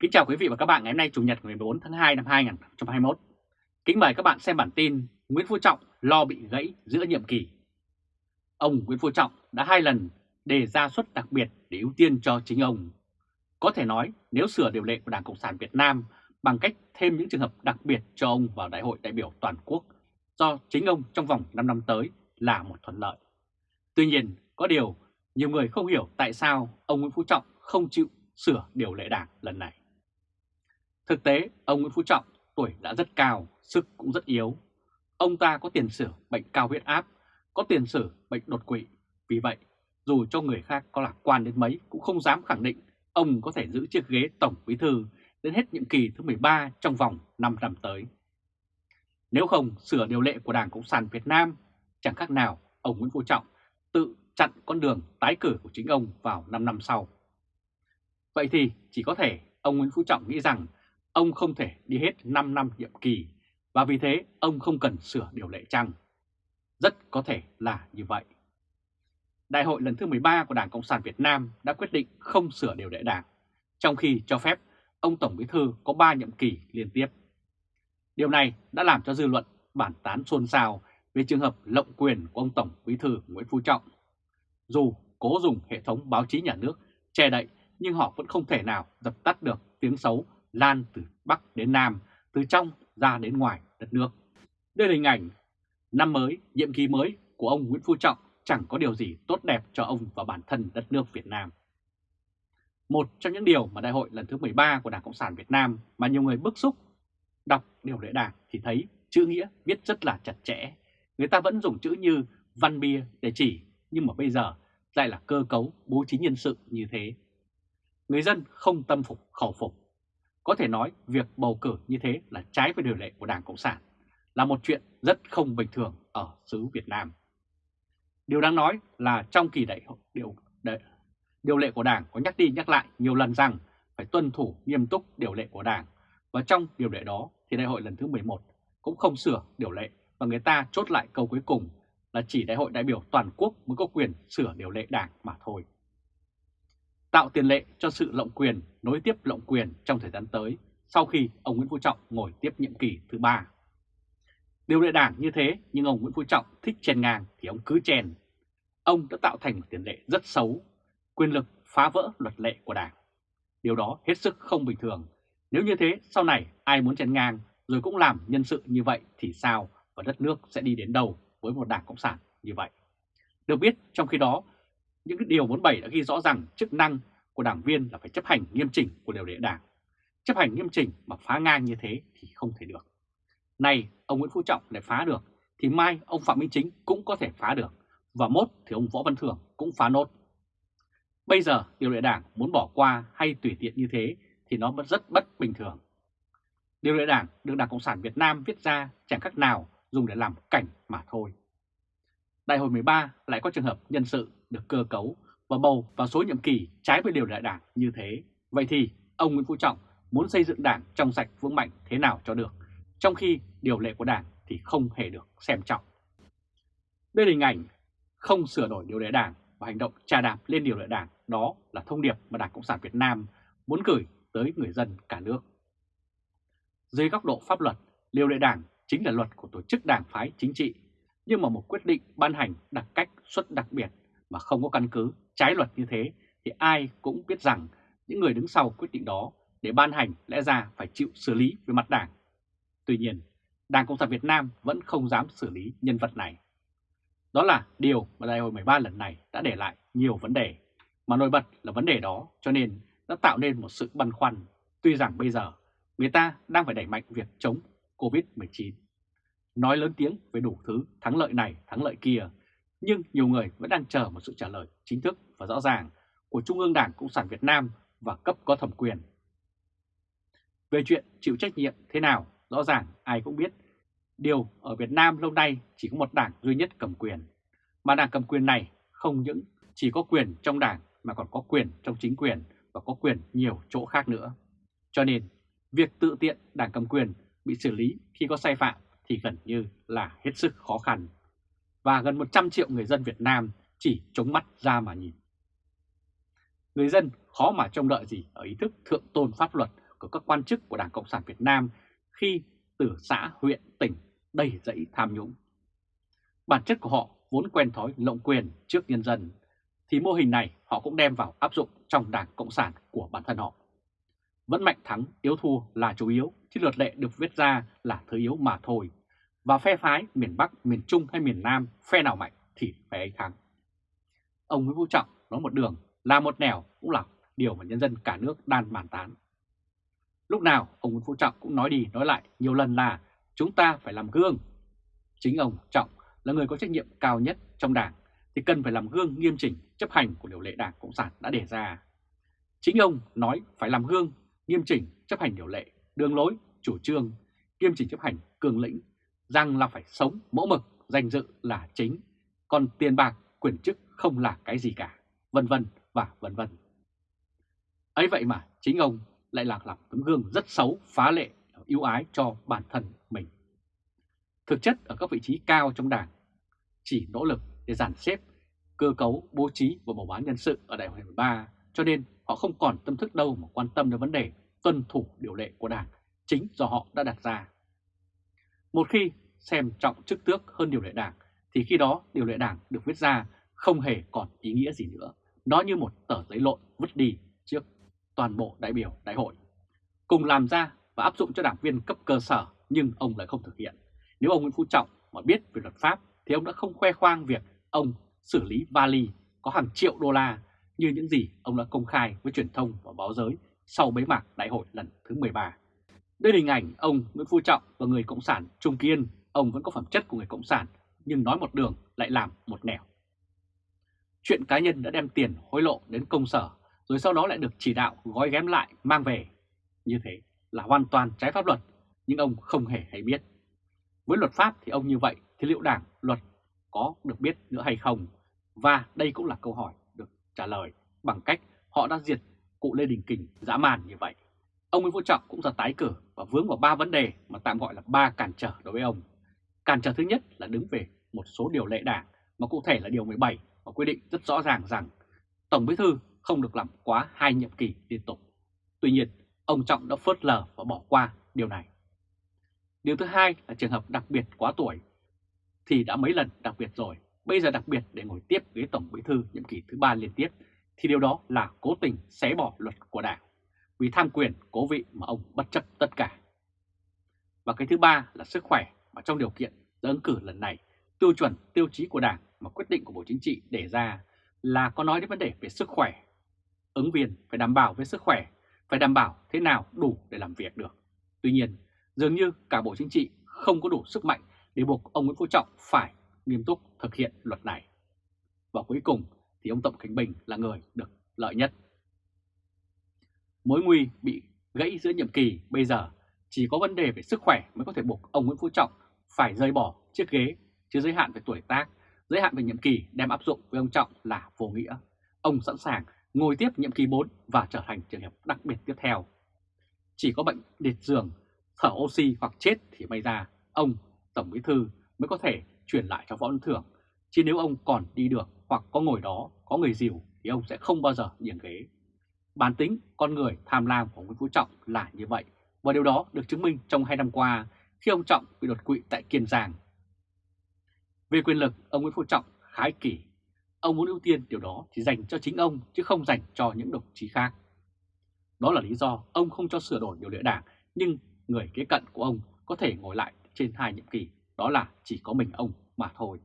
Kính chào quý vị và các bạn ngày hôm nay Chủ nhật ngày 14 tháng 2 năm 2021. Kính mời các bạn xem bản tin Nguyễn Phú Trọng lo bị gãy giữa nhiệm kỳ. Ông Nguyễn Phú Trọng đã hai lần đề ra suất đặc biệt để ưu tiên cho chính ông. Có thể nói nếu sửa điều lệ của Đảng Cộng sản Việt Nam bằng cách thêm những trường hợp đặc biệt cho ông vào Đại hội đại biểu toàn quốc do chính ông trong vòng 5 năm tới là một thuận lợi. Tuy nhiên, có điều nhiều người không hiểu tại sao ông Nguyễn Phú Trọng không chịu sửa điều lệ đảng lần này. Thực tế, ông Nguyễn Phú Trọng tuổi đã rất cao, sức cũng rất yếu. Ông ta có tiền sử bệnh cao huyết áp, có tiền sử bệnh đột quỵ. Vì vậy, dù cho người khác có lạc quan đến mấy cũng không dám khẳng định ông có thể giữ chiếc ghế Tổng Bí Thư đến hết nhiệm kỳ thứ 13 trong vòng 5 năm tới. Nếu không sửa điều lệ của Đảng Cộng sản Việt Nam, chẳng khác nào ông Nguyễn Phú Trọng tự chặn con đường tái cử của chính ông vào 5 năm sau. Vậy thì chỉ có thể ông Nguyễn Phú Trọng nghĩ rằng ông không thể đi hết 5 năm nhiệm kỳ và vì thế ông không cần sửa điều lệ chăng? Rất có thể là như vậy. Đại hội lần thứ 13 của Đảng Cộng sản Việt Nam đã quyết định không sửa điều lệ đảng, trong khi cho phép ông Tổng Bí Thư có 3 nhiệm kỳ liên tiếp. Điều này đã làm cho dư luận bản tán xôn xao về trường hợp lộng quyền của ông Tổng Bí Thư Nguyễn Phú Trọng. Dù cố dùng hệ thống báo chí nhà nước che đậy nhưng họ vẫn không thể nào dập tắt được tiếng xấu lan từ Bắc đến Nam, từ trong ra đến ngoài đất nước. Đây là hình ảnh năm mới, nhiệm kỳ mới của ông Nguyễn Phú Trọng chẳng có điều gì tốt đẹp cho ông và bản thân đất nước Việt Nam. Một trong những điều mà đại hội lần thứ 13 của Đảng Cộng sản Việt Nam mà nhiều người bức xúc đọc điều lệ đảng thì thấy chữ nghĩa viết rất là chặt chẽ. Người ta vẫn dùng chữ như văn bia để chỉ, nhưng mà bây giờ lại là cơ cấu bố trí nhân sự như thế. Người dân không tâm phục khẩu phục có thể nói việc bầu cử như thế là trái với điều lệ của Đảng Cộng sản, là một chuyện rất không bình thường ở xứ Việt Nam. Điều đáng nói là trong kỳ đại điều, điều, điều lệ của Đảng có nhắc đi nhắc lại nhiều lần rằng phải tuân thủ nghiêm túc điều lệ của Đảng và trong điều lệ đó thì đại hội lần thứ 11 cũng không sửa điều lệ và người ta chốt lại câu cuối cùng là chỉ đại hội đại biểu toàn quốc mới có quyền sửa điều lệ Đảng mà thôi tạo tiền lệ cho sự lộng quyền, nối tiếp lộng quyền trong thời gian tới sau khi ông Nguyễn Phú Trọng ngồi tiếp nhiệm kỳ thứ ba. Điều lệ đảng như thế nhưng ông Nguyễn Phú Trọng thích chèn ngang thì ông cứ chèn. Ông đã tạo thành một tiền lệ rất xấu, quyền lực phá vỡ luật lệ của đảng. Điều đó hết sức không bình thường. Nếu như thế sau này ai muốn chèn ngang rồi cũng làm nhân sự như vậy thì sao và đất nước sẽ đi đến đâu với một đảng Cộng sản như vậy. Được biết trong khi đó những điều 47 đã ghi rõ rằng chức năng của đảng viên là phải chấp hành nghiêm chỉnh của điều lệ đảng. Chấp hành nghiêm chỉnh mà phá ngang như thế thì không thể được. Này, ông Nguyễn Phú Trọng lại phá được, thì mai ông Phạm Minh Chính cũng có thể phá được, và mốt thì ông Võ Văn Thưởng cũng phá nốt. Bây giờ điều lệ đảng muốn bỏ qua hay tùy tiện như thế thì nó rất bất bình thường. Điều lệ đảng được Đảng Cộng sản Việt Nam viết ra chẳng khác nào dùng để làm cảnh mà thôi. Đại hội 13 lại có trường hợp nhân sự được cơ cấu và bầu vào số nhiệm kỳ trái với điều lệ đảng như thế. Vậy thì ông Nguyễn Phú Trọng muốn xây dựng đảng trong sạch vững mạnh thế nào cho được, trong khi điều lệ của đảng thì không hề được xem trọng. Đây là hình ảnh không sửa đổi điều lệ đảng và hành động trà đạp lên điều lệ đảng, đó là thông điệp mà Đảng Cộng sản Việt Nam muốn gửi tới người dân cả nước. Dưới góc độ pháp luật, điều lệ đảng chính là luật của tổ chức đảng phái chính trị, nhưng mà một quyết định ban hành đặc cách xuất đặc biệt mà không có căn cứ trái luật như thế thì ai cũng biết rằng những người đứng sau quyết định đó để ban hành lẽ ra phải chịu xử lý về mặt đảng. Tuy nhiên, Đảng Cộng sản Việt Nam vẫn không dám xử lý nhân vật này. Đó là điều mà đại hội 13 lần này đã để lại nhiều vấn đề, mà nổi bật là vấn đề đó cho nên đã tạo nên một sự băn khoăn, tuy rằng bây giờ người ta đang phải đẩy mạnh việc chống Covid-19. Nói lớn tiếng về đủ thứ thắng lợi này, thắng lợi kia, nhưng nhiều người vẫn đang chờ một sự trả lời chính thức và rõ ràng của Trung ương Đảng Cộng sản Việt Nam và cấp có thẩm quyền. Về chuyện chịu trách nhiệm thế nào, rõ ràng ai cũng biết. Điều ở Việt Nam lâu nay chỉ có một đảng duy nhất cầm quyền. Mà đảng cầm quyền này không những chỉ có quyền trong đảng mà còn có quyền trong chính quyền và có quyền nhiều chỗ khác nữa. Cho nên, việc tự tiện đảng cầm quyền bị xử lý khi có sai phạm thì gần như là hết sức khó khăn và gần 100 triệu người dân Việt Nam chỉ chống mắt ra mà nhìn. Người dân khó mà trông đợi gì ở ý thức thượng tôn pháp luật của các quan chức của Đảng Cộng sản Việt Nam khi từ xã, huyện, tỉnh đầy dẫy tham nhũng. Bản chất của họ vốn quen thói lộng quyền trước nhân dân, thì mô hình này họ cũng đem vào áp dụng trong Đảng Cộng sản của bản thân họ. Vẫn mạnh thắng, yếu thua là chủ yếu, chứ luật lệ được viết ra là thứ yếu mà thôi. Và phe phái miền Bắc, miền Trung hay miền Nam, phe nào mạnh thì phe ấy thắng. Ông Nguyễn Phú Trọng nói một đường, là một nẻo cũng là điều mà nhân dân cả nước đan bàn tán. Lúc nào ông Nguyễn Phú Trọng cũng nói đi nói lại nhiều lần là chúng ta phải làm gương. Chính ông Trọng là người có trách nhiệm cao nhất trong đảng thì cần phải làm gương nghiêm chỉnh chấp hành của điều lệ Đảng Cộng sản đã đề ra. Chính ông nói phải làm gương nghiêm chỉnh chấp hành điều lệ, đường lối, chủ trương, nghiêm chỉnh chấp hành cường lĩnh, rằng là phải sống mẫu mực, danh dự là chính, còn tiền bạc, quyền chức không là cái gì cả, vân vân và vân vân. Ấy vậy mà chính ông lại lạc làm tấm gương rất xấu, phá lệ, ưu ái cho bản thân mình. Thực chất ở các vị trí cao trong đảng, chỉ nỗ lực để dàn xếp, cơ cấu, bố trí và bầu bán nhân sự ở đại hội 13, cho nên họ không còn tâm thức đâu mà quan tâm đến vấn đề tuân thủ điều lệ của đảng chính do họ đã đặt ra. Một khi xem trọng chức tước hơn điều lệ đảng, thì khi đó điều lệ đảng được viết ra không hề còn ý nghĩa gì nữa. Nó như một tờ giấy lộn vứt đi trước toàn bộ đại biểu đại hội. Cùng làm ra và áp dụng cho đảng viên cấp cơ sở nhưng ông lại không thực hiện. Nếu ông Nguyễn Phú Trọng mà biết về luật pháp thì ông đã không khoe khoang việc ông xử lý vali có hàng triệu đô la như những gì ông đã công khai với truyền thông và báo giới sau bế mạc đại hội lần thứ 13. Đây là hình ảnh ông Nguyễn Phú Trọng và người Cộng sản Trung Kiên, ông vẫn có phẩm chất của người Cộng sản nhưng nói một đường lại làm một nẻo. Chuyện cá nhân đã đem tiền hối lộ đến công sở rồi sau đó lại được chỉ đạo gói ghém lại mang về. Như thế là hoàn toàn trái pháp luật, nhưng ông không hề hay biết. Với luật pháp thì ông như vậy thì liệu đảng luật có được biết nữa hay không? Và đây cũng là câu hỏi được trả lời bằng cách họ đã diệt cụ Lê Đình Kình dã man như vậy. Ông Nguyễn Phú Trọng cũng ra tái cử và vướng vào ba vấn đề mà tạm gọi là ba cản trở đối với ông. Cản trở thứ nhất là đứng về một số điều lệ đảng mà cụ thể là điều 17 và quy định rất rõ ràng rằng Tổng Bí thư không được làm quá hai nhiệm kỳ liên tục. Tuy nhiên, ông Trọng đã phớt lờ và bỏ qua điều này. Điều thứ hai là trường hợp đặc biệt quá tuổi thì đã mấy lần đặc biệt rồi, bây giờ đặc biệt để ngồi tiếp ghế Tổng Bí thư nhiệm kỳ thứ ba liên tiếp thì điều đó là cố tình xé bỏ luật của Đảng vì tham quyền cố vị mà ông bất chấp tất cả. Và cái thứ ba là sức khỏe mà trong điều kiện ứng cử lần này tiêu chuẩn tiêu chí của Đảng mà quyết định của Bộ Chính trị để ra là có nói đến vấn đề về sức khỏe. Ứng viên phải đảm bảo về sức khỏe, phải đảm bảo thế nào đủ để làm việc được. Tuy nhiên, dường như cả Bộ Chính trị không có đủ sức mạnh để buộc ông Nguyễn Phú Trọng phải nghiêm túc thực hiện luật này. Và cuối cùng thì ông Tổng Khánh Bình là người được lợi nhất. Mối nguy bị gãy giữa nhiệm kỳ bây giờ chỉ có vấn đề về sức khỏe mới có thể buộc ông Nguyễn Phú Trọng phải rời bỏ chiếc ghế, chứ giới hạn về tuổi tác, giới hạn về nhiệm kỳ đem áp dụng với ông Trọng là vô nghĩa. Ông sẵn sàng ngồi tiếp nhiệm kỳ 4 và trở thành trường hợp đặc biệt tiếp theo. Chỉ có bệnh liệt giường, thở oxy hoặc chết thì may ra ông Tổng Bí Thư mới có thể chuyển lại cho Võ Văn Thưởng. Chứ nếu ông còn đi được hoặc có ngồi đó, có người dìu thì ông sẽ không bao giờ nhường ghế. Bản tính con người tham lam của Nguyễn Phú Trọng là như vậy và điều đó được chứng minh trong hai năm qua khi ông Trọng bị đột quỵ tại Kiên Giang. Về quyền lực, ông Nguyễn Phú Trọng khái kỷ. Ông muốn ưu tiên điều đó thì dành cho chính ông chứ không dành cho những đồng chí khác. Đó là lý do ông không cho sửa đổi điều lệ đảng nhưng người kế cận của ông có thể ngồi lại trên hai nhiệm kỳ, đó là chỉ có mình ông mà thôi.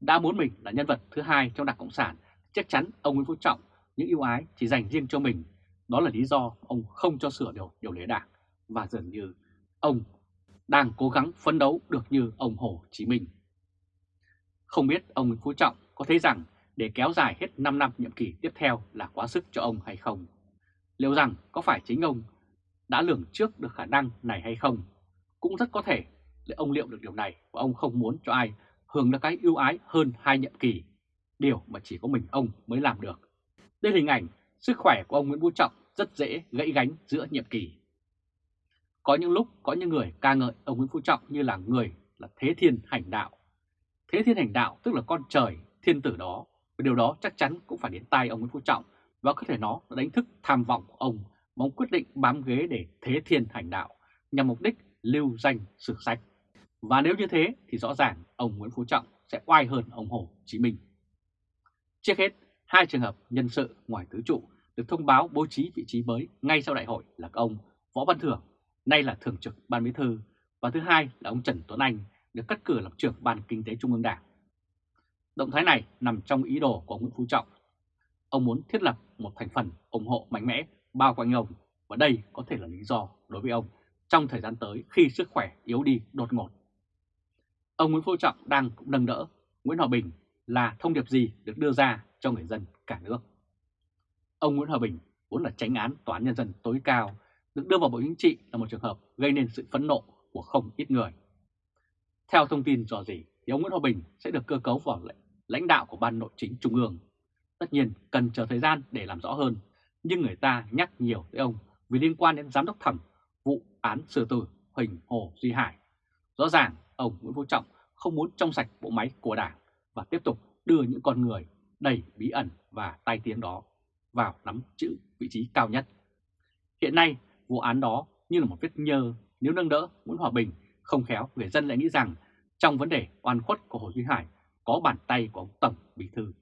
Đã muốn mình là nhân vật thứ hai trong Đảng Cộng sản, chắc chắn ông Nguyễn Phú Trọng những ưu ái chỉ dành riêng cho mình. Đó là lý do ông không cho sửa điều, điều lệ đảng và dường như ông đang cố gắng phấn đấu được như ông Hồ Chí Minh. Không biết ông Nguyễn Phú Trọng có thấy rằng để kéo dài hết 5 năm nhiệm kỳ tiếp theo là quá sức cho ông hay không? Liệu rằng có phải chính ông đã lường trước được khả năng này hay không? Cũng rất có thể để ông liệu được điều này và ông không muốn cho ai hưởng được cái ưu ái hơn hai nhiệm kỳ, điều mà chỉ có mình ông mới làm được. Đây là hình ảnh sức khỏe của ông Nguyễn Phú Trọng rất dễ gãy gánh giữa nhiệm kỳ. Có những lúc có những người ca ngợi ông Nguyễn Phú Trọng như là người là thế thiên hành đạo. Thế thiên hành đạo tức là con trời, thiên tử đó. Và điều đó chắc chắn cũng phải đến tay ông Nguyễn Phú Trọng và có thể nó đánh thức tham vọng của ông mà ông quyết định bám ghế để thế thiên hành đạo nhằm mục đích lưu danh sử sách. Và nếu như thế thì rõ ràng ông Nguyễn Phú Trọng sẽ oai hơn ông Hồ Chí Minh. Trước hết, hai trường hợp nhân sự ngoài tứ trụ được thông báo bố trí vị trí mới ngay sau đại hội là ông Võ Văn Thưởng, nay là Thường trực Ban Bí Thư, và thứ hai là ông Trần Tuấn Anh được cắt cử làm trưởng Ban Kinh tế Trung ương Đảng. Động thái này nằm trong ý đồ của ông Nguyễn Phú Trọng. Ông muốn thiết lập một thành phần ủng hộ mạnh mẽ bao quanh ông và đây có thể là lý do đối với ông trong thời gian tới khi sức khỏe yếu đi đột ngột. Ông Nguyễn Phú Trọng đang cũng nâng đỡ Nguyễn Hòa Bình là thông điệp gì được đưa ra cho người dân cả nước. Ông Nguyễn Hòa Bình vốn là tránh án Tòa án Nhân dân tối cao, được đưa vào Bộ Chính trị là một trường hợp gây nên sự phẫn nộ của không ít người. Theo thông tin dò dỉ, thì ông Nguyễn Hòa Bình sẽ được cơ cấu vào lãnh đạo của Ban Nội chính Trung ương. Tất nhiên cần chờ thời gian để làm rõ hơn, nhưng người ta nhắc nhiều tới ông vì liên quan đến giám đốc thẩm vụ án xử tử Huỳnh Hồ Duy Hải. Rõ ràng ông Nguyễn Phú Trọng không muốn trong sạch bộ máy của Đảng và tiếp tục đưa những con người đầy bí ẩn và tai tiếng đó vào nắm chữ vị trí cao nhất. Hiện nay, vụ án đó như là một vết nhơ nếu nâng đỡ Nguyễn Hòa Bình không khéo người dân lại nghĩ rằng trong vấn đề oan khuất của Hồ Duy Hải có bàn tay của ông Tổng Bí Thư.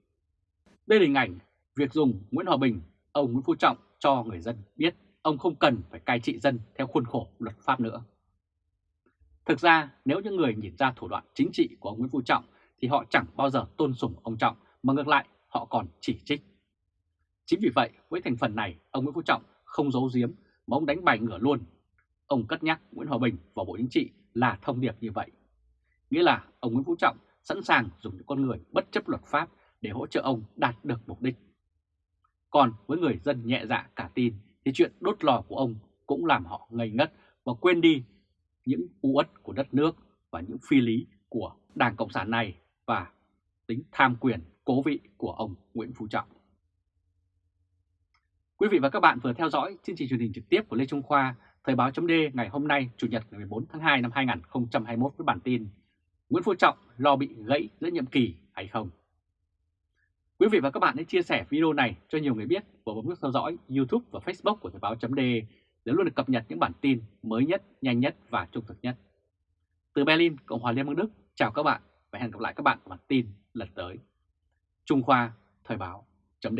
Đây là hình ảnh việc dùng Nguyễn Hòa Bình, ông Nguyễn Phú Trọng cho người dân biết ông không cần phải cai trị dân theo khuôn khổ luật pháp nữa. Thực ra nếu những người nhìn ra thủ đoạn chính trị của ông Nguyễn Phú Trọng thì họ chẳng bao giờ tôn sùng ông Trọng mà ngược lại họ còn chỉ trích. Chính vì vậy với thành phần này ông Nguyễn Phú Trọng không giấu giếm mà ông đánh bài ngửa luôn. Ông cất nhắc Nguyễn Hòa Bình vào Bộ Chính trị là thông điệp như vậy. Nghĩa là ông Nguyễn Phú Trọng sẵn sàng dùng những con người bất chấp luật pháp để hỗ trợ ông đạt được mục đích. Còn với người dân nhẹ dạ cả tin thì chuyện đốt lò của ông cũng làm họ ngây ngất và quên đi những u uất của đất nước và những phi lý của Đảng Cộng sản này và tính tham quyền cố vị của ông Nguyễn Phú Trọng. Quý vị và các bạn vừa theo dõi chương trình truyền hình trực tiếp của Lê Trung Khoa, Thời báo chấm ngày hôm nay Chủ nhật ngày 14 tháng 2 năm 2021 với bản tin Nguyễn Phú Trọng lo bị gãy giữa nhiệm kỳ hay không? Quý vị và các bạn hãy chia sẻ video này cho nhiều người biết và bấm nút theo dõi YouTube và Facebook của Thời báo chấm để luôn được cập nhật những bản tin mới nhất, nhanh nhất và trung thực nhất. Từ Berlin, Cộng hòa Liên bang Đức, chào các bạn và hẹn gặp lại các bạn ở bản tin lần tới. Trung Khoa, Thời báo, chấm